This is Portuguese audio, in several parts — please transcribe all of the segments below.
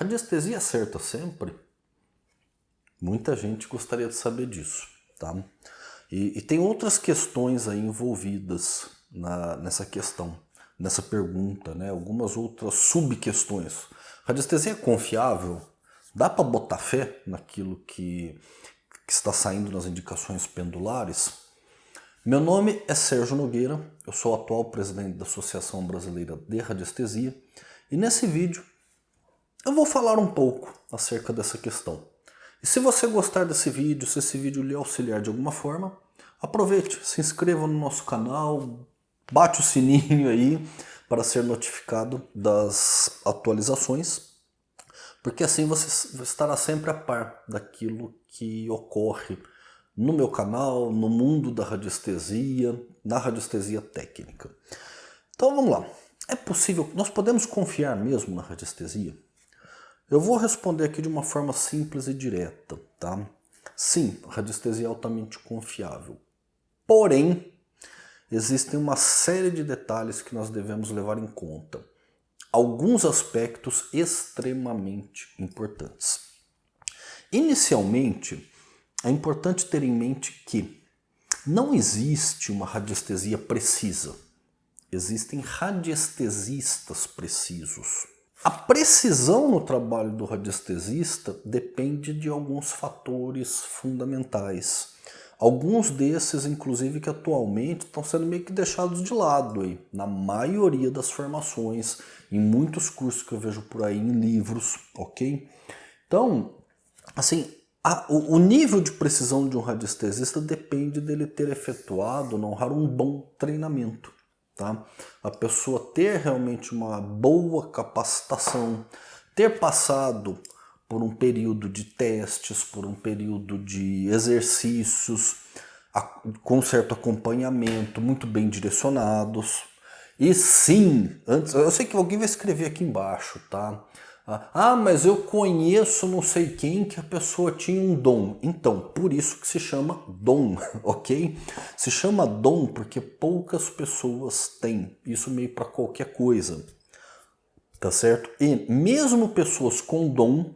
Radiestesia acerta sempre? Muita gente gostaria de saber disso, tá? E, e tem outras questões aí envolvidas na, nessa questão, nessa pergunta, né? Algumas outras subquestões. Radiestesia é confiável? Dá para botar fé naquilo que, que está saindo nas indicações pendulares? Meu nome é Sérgio Nogueira, eu sou o atual presidente da Associação Brasileira de Radiestesia e nesse vídeo eu vou falar um pouco acerca dessa questão. E se você gostar desse vídeo, se esse vídeo lhe auxiliar de alguma forma, aproveite, se inscreva no nosso canal, bate o sininho aí para ser notificado das atualizações, porque assim você estará sempre a par daquilo que ocorre no meu canal, no mundo da radiestesia, na radiestesia técnica. Então vamos lá. É possível, nós podemos confiar mesmo na radiestesia? Eu vou responder aqui de uma forma simples e direta, tá? Sim, a radiestesia é altamente confiável. Porém, existem uma série de detalhes que nós devemos levar em conta. Alguns aspectos extremamente importantes. Inicialmente, é importante ter em mente que não existe uma radiestesia precisa. Existem radiestesistas precisos. A precisão no trabalho do radiestesista depende de alguns fatores fundamentais. Alguns desses, inclusive, que atualmente estão sendo meio que deixados de lado aí, na maioria das formações, em muitos cursos que eu vejo por aí, em livros, ok? Então, assim, a, o, o, nível de precisão de um radiestesista depende dele ter efetuado, não raro, um bom treinamento. Tá? A pessoa ter realmente uma boa capacitação, ter passado por um período de testes, por um período de exercícios, com certo acompanhamento, muito bem direcionados. E sim, antes, eu sei que alguém vai escrever aqui embaixo, tá? Ah, mas eu conheço não sei quem que a pessoa tinha um dom. Então, por isso que se chama dom, ok? Se chama dom porque poucas pessoas têm. Isso meio para qualquer coisa, tá certo? E mesmo pessoas com dom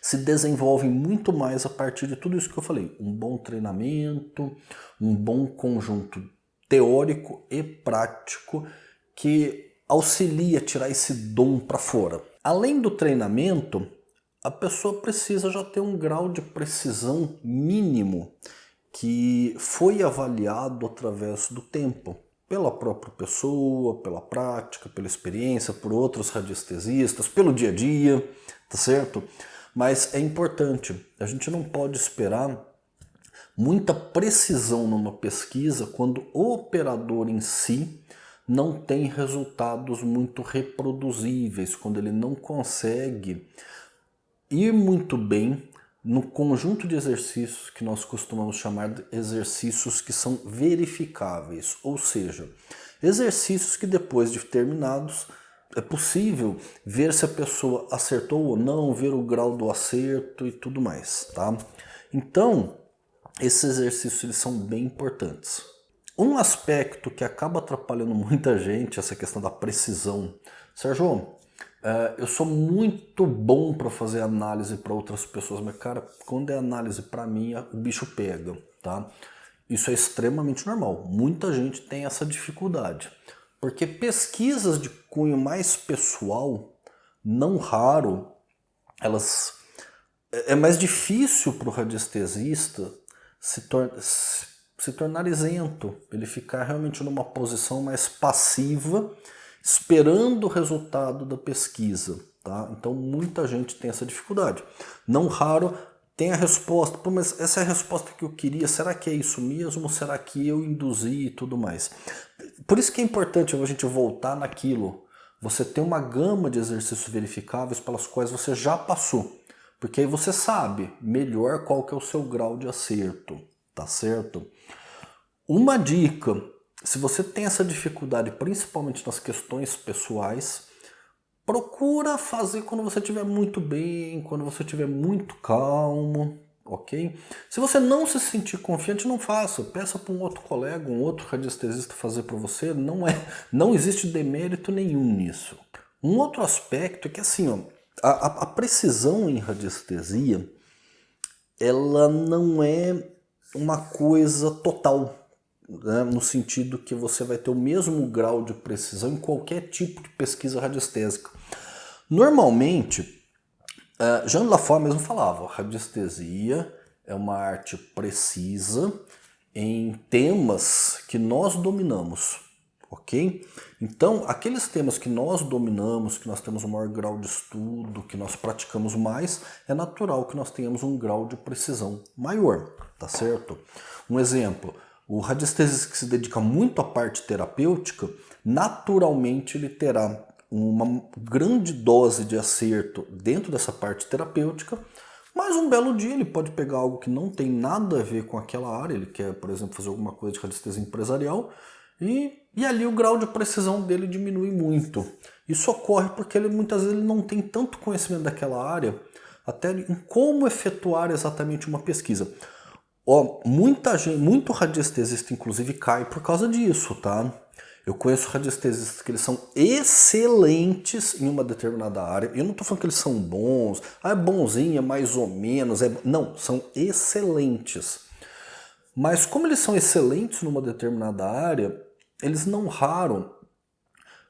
se desenvolvem muito mais a partir de tudo isso que eu falei. Um bom treinamento, um bom conjunto teórico e prático que auxilia a tirar esse dom para fora. Além do treinamento, a pessoa precisa já ter um grau de precisão mínimo que foi avaliado através do tempo, pela própria pessoa, pela prática, pela experiência, por outros radiestesistas, pelo dia a dia, tá certo? Mas é importante, a gente não pode esperar muita precisão numa pesquisa quando o operador em si não tem resultados muito reproduzíveis, quando ele não consegue ir muito bem no conjunto de exercícios que nós costumamos chamar de exercícios que são verificáveis, ou seja, exercícios que depois de terminados é possível ver se a pessoa acertou ou não, ver o grau do acerto e tudo mais, tá? Então, esses exercícios eles são bem importantes. Um aspecto que acaba atrapalhando muita gente, essa questão da precisão. Sérgio, é, eu sou muito bom para fazer análise para outras pessoas, mas cara, quando é análise para mim, o bicho pega, tá? Isso é extremamente normal. Muita gente tem essa dificuldade. Porque pesquisas de cunho mais pessoal, não raro, elas é, é mais difícil para o radiestesista se, tornar se tornar isento, ele ficar realmente numa posição mais passiva, esperando o resultado da pesquisa. Tá? Então muita gente tem essa dificuldade. Não raro tem a resposta, Pô, mas essa é a resposta que eu queria, será que é isso mesmo? Será que eu induzi e tudo mais? Por isso que é importante a gente voltar naquilo, você ter uma gama de exercícios verificáveis pelas quais você já passou. Porque aí você sabe melhor qual que é o seu grau de acerto tá certo? Uma dica, se você tem essa dificuldade, principalmente nas questões pessoais, procura fazer quando você estiver muito bem, quando você estiver muito calmo, ok? Se você não se sentir confiante, não faça. Peça para um outro colega, um outro radiestesista fazer para você. Não, é, não existe demérito nenhum nisso. Um outro aspecto é que assim, ó, a, a, precisão em radiestesia, ela não é uma coisa total, né? no sentido que você vai ter o mesmo grau de precisão em qualquer tipo de pesquisa radiestésica. Normalmente, uh, Jean Lafont mesmo falava, radiestesia é uma arte precisa em temas que nós dominamos, ok? Então, aqueles temas que nós dominamos, que nós temos um maior grau de estudo, que nós praticamos mais, é natural que nós tenhamos um grau de precisão maior, tá certo? Um exemplo, o radiestesista que se dedica muito à parte terapêutica, naturalmente ele terá uma grande dose de acerto dentro dessa parte terapêutica, mas um belo dia ele pode pegar algo que não tem nada a ver com aquela área, ele quer, por exemplo, fazer alguma coisa de radiestesia empresarial, e, e ali o grau de precisão dele diminui muito. Isso ocorre porque ele muitas vezes ele não tem tanto conhecimento daquela área, até em como efetuar exatamente uma pesquisa. Ó, muita gente, muito radiestesista inclusive cai por causa disso, tá? Eu conheço radiestesistas que eles são excelentes em uma determinada área. Eu não estou falando que eles são bons, ah, é bonzinho, é mais ou menos. É... Não, são excelentes. Mas como eles são excelentes numa determinada área, eles não raro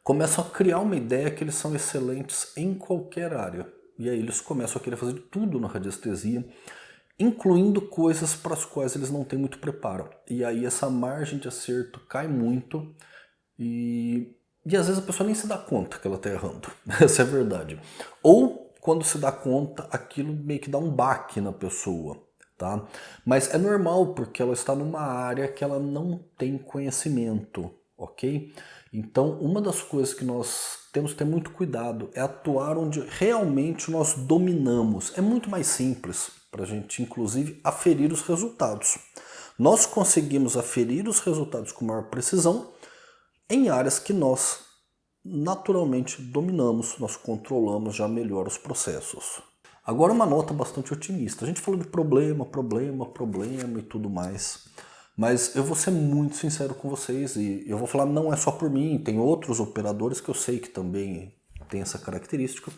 começam a criar uma ideia que eles são excelentes em qualquer área. E aí eles começam a querer fazer tudo na radiestesia, incluindo coisas para as quais eles não têm muito preparo. E aí essa margem de acerto cai muito e, e às vezes a pessoa nem se dá conta que ela está errando. Essa é a verdade. Ou quando se dá conta, aquilo meio que dá um baque na pessoa. Tá? Mas é normal porque ela está numa área que ela não tem conhecimento, ok? Então uma das coisas que nós temos que ter muito cuidado é atuar onde realmente nós dominamos. É muito mais simples para a gente inclusive aferir os resultados. Nós conseguimos aferir os resultados com maior precisão em áreas que nós naturalmente dominamos, nós controlamos já melhor os processos. Agora uma nota bastante otimista. A gente falou de problema, problema, problema e tudo mais. Mas eu vou ser muito sincero com vocês e eu vou falar não é só por mim, tem outros operadores que eu sei que também tem essa característica.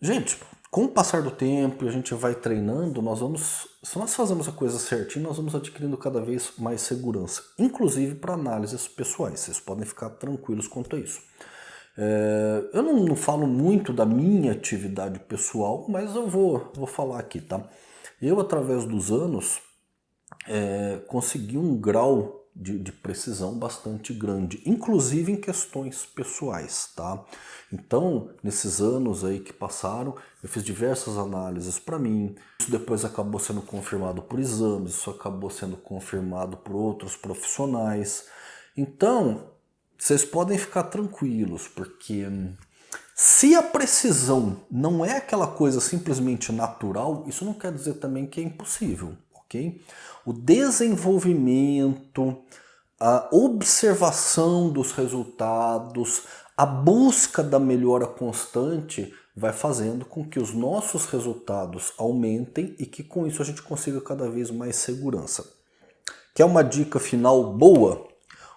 Gente, com o passar do tempo e a gente vai treinando, nós vamos, se nós fazemos a coisa certinho, nós vamos adquirindo cada vez mais segurança, inclusive para análises pessoais, vocês podem ficar tranquilos quanto a isso. É, eu não, não, falo muito da minha atividade pessoal, mas eu vou, vou falar aqui, tá? Eu, através dos anos, é, consegui um grau de, de, precisão bastante grande, inclusive em questões pessoais, tá? Então, nesses anos aí que passaram, eu fiz diversas análises para mim, isso depois acabou sendo confirmado por exames, isso acabou sendo confirmado por outros profissionais. Então, vocês podem ficar tranquilos, porque se a precisão não é aquela coisa simplesmente natural, isso não quer dizer também que é impossível ok? O desenvolvimento, a observação dos resultados, a busca da melhora constante vai fazendo com que os nossos resultados aumentem e que com isso a gente consiga cada vez mais segurança. Quer uma dica final boa?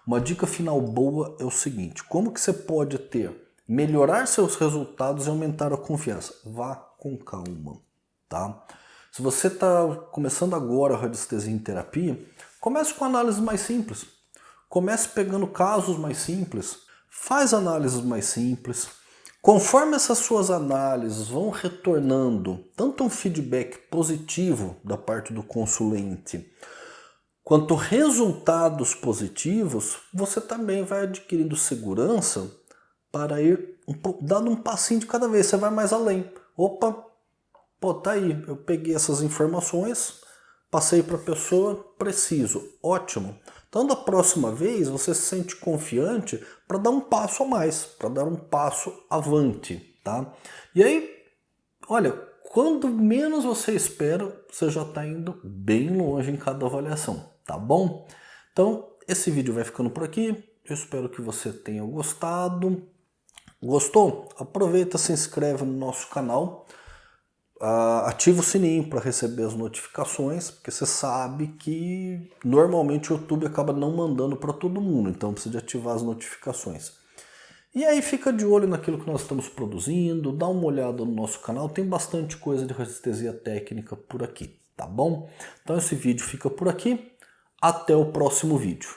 Uma dica final boa é o seguinte, como que você pode ter, melhorar seus resultados e aumentar a confiança? Vá com calma, tá? Se você está começando agora a radiestesia em terapia, comece com análises mais simples. Comece pegando casos mais simples. Faz análises mais simples. Conforme essas suas análises vão retornando tanto um feedback positivo da parte do consulente, quanto resultados positivos, você também vai adquirindo segurança para ir dando um passinho de cada vez. Você vai mais além. Opa, Pô, tá aí, eu peguei essas informações, passei para a pessoa, preciso, ótimo. Então da próxima vez você se sente confiante para dar um passo a mais, para dar um passo avante, tá? E aí, olha, quando menos você espera, você já está indo bem longe em cada avaliação, tá bom? Então esse vídeo vai ficando por aqui, eu espero que você tenha gostado. Gostou? Aproveita, se inscreve no nosso canal Uh, ativa o sininho para receber as notificações, porque você sabe que normalmente o YouTube acaba não mandando para todo mundo, então precisa ativar as notificações. E aí fica de olho naquilo que nós estamos produzindo, dá uma olhada no nosso canal, tem bastante coisa de radiestesia técnica por aqui, tá bom? Então esse vídeo fica por aqui, até o próximo vídeo.